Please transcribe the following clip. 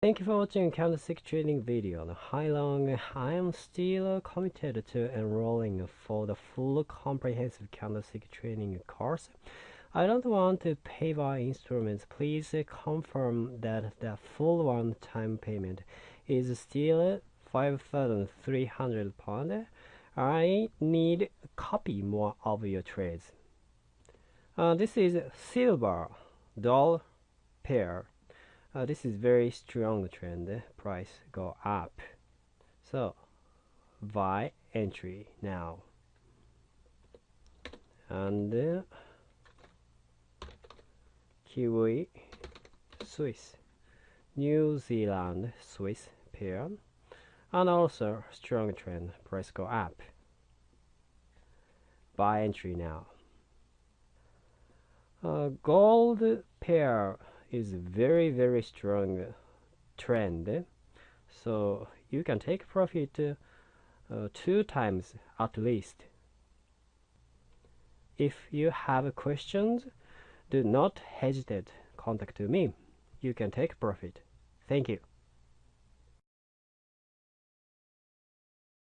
Thank you for watching candlestick trading video. Hi long, I am still committed to enrolling for the full comprehensive candlestick trading course. I don't want to pay by installments. Please confirm that the full one-time payment is still 5,300 pound. I need copy more of your trades. Uh, this is silver doll pair uh, this is very strong trend. Price go up. So buy entry now. And uh, Kiwi Swiss. New Zealand Swiss pair. And also strong trend. Price go up. Buy entry now. Uh, gold pair is very very strong trend. So you can take profit uh, two times at least. If you have questions do not hesitate. Contact me. You can take profit. Thank you